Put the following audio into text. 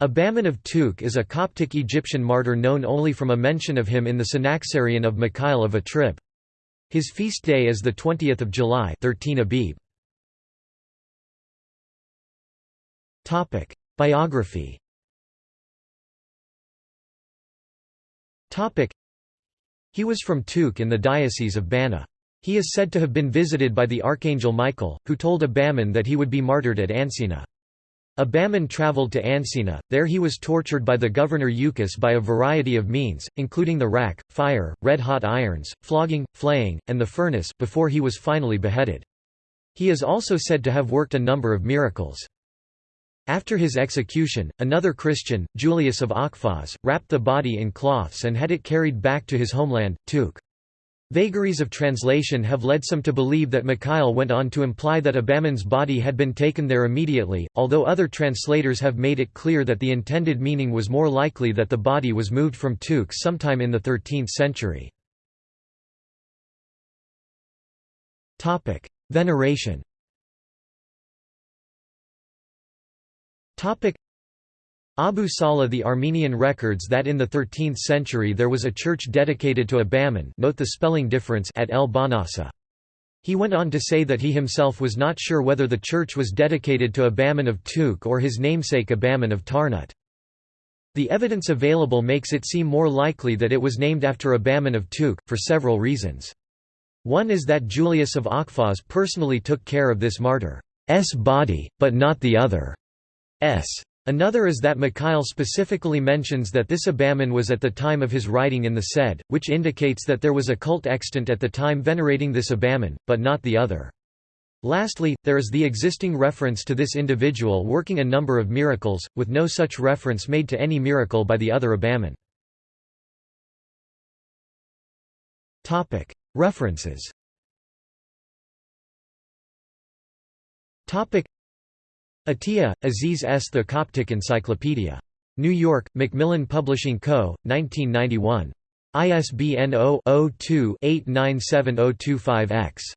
Abaman of Tukh is a Coptic Egyptian martyr known only from a mention of him in the Synaxarion of Mikhail of Atrip. His feast day is 20 July 13 Abib. Biography He was from Tukh in the Diocese of Bana. He is said to have been visited by the Archangel Michael, who told Abaman that he would be martyred at Ansina. Abaman travelled to Ansina, there he was tortured by the governor Euchus by a variety of means, including the rack, fire, red-hot irons, flogging, flaying, and the furnace before he was finally beheaded. He is also said to have worked a number of miracles. After his execution, another Christian, Julius of Akhfaz, wrapped the body in cloths and had it carried back to his homeland, Tukh. Vagaries of translation have led some to believe that Mikhail went on to imply that Abaman's body had been taken there immediately, although other translators have made it clear that the intended meaning was more likely that the body was moved from Tukh sometime in the 13th century. Veneration Abu Salih the Armenian records that in the 13th century there was a church dedicated to Abaman note the spelling difference at El Bahnasa. He went on to say that he himself was not sure whether the church was dedicated to Abaman of Tukh or his namesake Abaman of Tarnut. The evidence available makes it seem more likely that it was named after Abaman of Tukh, for several reasons. One is that Julius of Akhfaz personally took care of this martyr's body, but not the other's. Another is that Mikhail specifically mentions that this Abaman was at the time of his writing in the Sed, which indicates that there was a cult extant at the time venerating this Abaman, but not the other. Lastly, there is the existing reference to this individual working a number of miracles, with no such reference made to any miracle by the other Abaman. References Atiya, Aziz S. The Coptic Encyclopedia. New York, Macmillan Publishing Co., 1991. ISBN 0-02-897025-X.